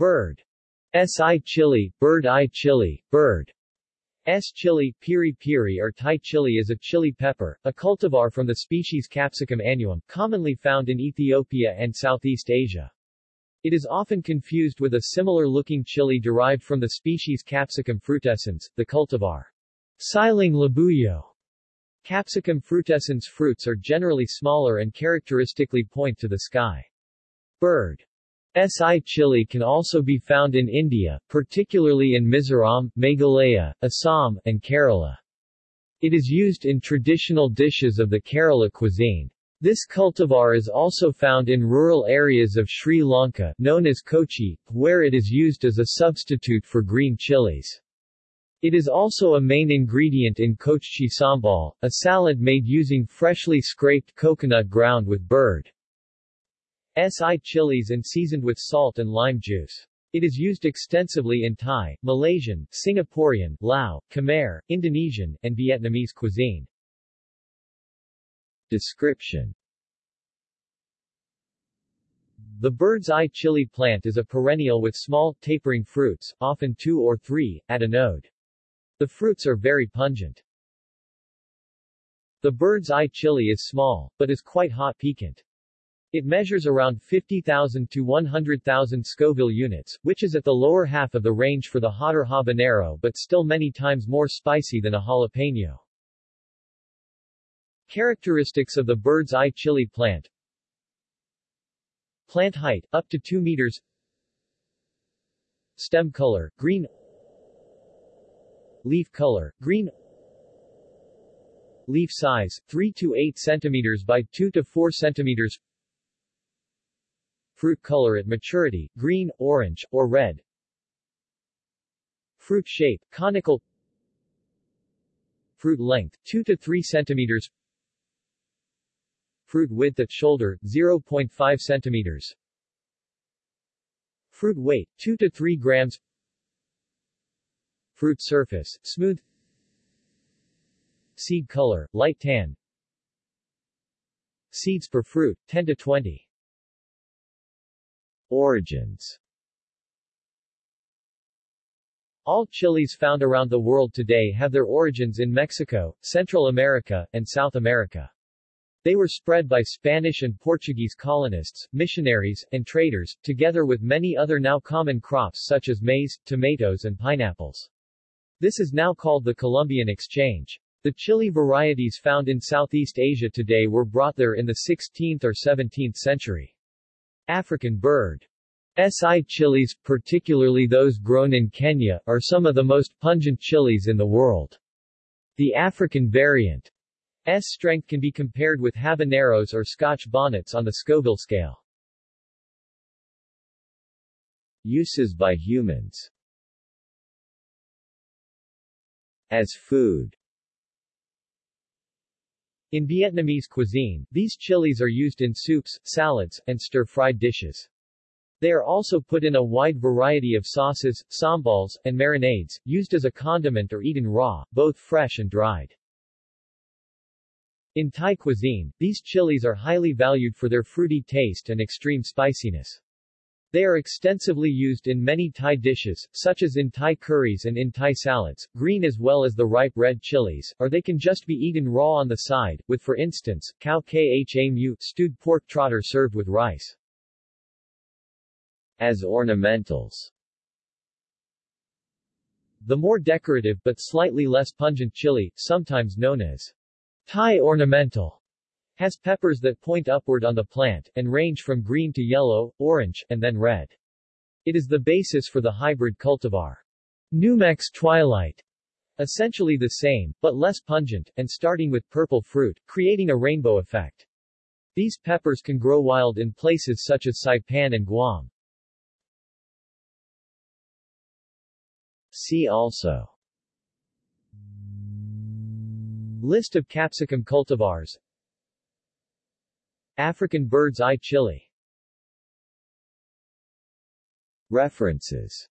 Bird. S-eye chili, bird eye chili, bird. S. chili, piri piri or Thai chili is a chili pepper, a cultivar from the species Capsicum annuum, commonly found in Ethiopia and Southeast Asia. It is often confused with a similar-looking chili derived from the species Capsicum frutescens, the cultivar Siling labuyo. Capsicum frutescens fruits are generally smaller and characteristically point to the sky. Bird. Si chili can also be found in India, particularly in Mizoram, Meghalaya, Assam, and Kerala. It is used in traditional dishes of the Kerala cuisine. This cultivar is also found in rural areas of Sri Lanka known as Kochchi, where it is used as a substitute for green chilies. It is also a main ingredient in kochchi sambal, a salad made using freshly scraped coconut ground with bird. Si chilies and seasoned with salt and lime juice. It is used extensively in Thai, Malaysian, Singaporean, Lao, Khmer, Indonesian, and Vietnamese cuisine. Description The bird's eye chili plant is a perennial with small, tapering fruits, often two or three, at a node. The fruits are very pungent. The bird's eye chili is small, but is quite hot piquant. It measures around 50,000 to 100,000 Scoville units, which is at the lower half of the range for the hotter habanero but still many times more spicy than a jalapeno. Characteristics of the bird's eye chili plant. Plant height, up to 2 meters. Stem color, green. Leaf color, green. Leaf size, 3 to 8 centimeters by 2 to 4 centimeters Fruit color at maturity, green, orange, or red. Fruit shape, conical. Fruit length, 2 to 3 centimeters. Fruit width at shoulder, 0.5 centimeters. Fruit weight, 2 to 3 grams. Fruit surface, smooth. Seed color, light tan. Seeds per fruit, 10 to 20 Origins All chilies found around the world today have their origins in Mexico, Central America, and South America. They were spread by Spanish and Portuguese colonists, missionaries, and traders, together with many other now common crops such as maize, tomatoes and pineapples. This is now called the Columbian Exchange. The chili varieties found in Southeast Asia today were brought there in the 16th or 17th century. African bird. Si chilies, particularly those grown in Kenya, are some of the most pungent chilies in the world. The African variant S strength can be compared with habaneros or scotch bonnets on the Scoville scale. Uses by humans As food in Vietnamese cuisine, these chilies are used in soups, salads, and stir-fried dishes. They are also put in a wide variety of sauces, sambals, and marinades, used as a condiment or eaten raw, both fresh and dried. In Thai cuisine, these chilies are highly valued for their fruity taste and extreme spiciness. They are extensively used in many Thai dishes, such as in Thai curries and in Thai salads, green as well as the ripe red chilies, or they can just be eaten raw on the side, with for instance, khao kha mu stewed pork trotter served with rice. As ornamentals The more decorative but slightly less pungent chili, sometimes known as Thai ornamental, has peppers that point upward on the plant, and range from green to yellow, orange, and then red. It is the basis for the hybrid cultivar. NuMex Twilight. Essentially the same, but less pungent, and starting with purple fruit, creating a rainbow effect. These peppers can grow wild in places such as Saipan and Guam. See also List of capsicum cultivars African bird's eye chili References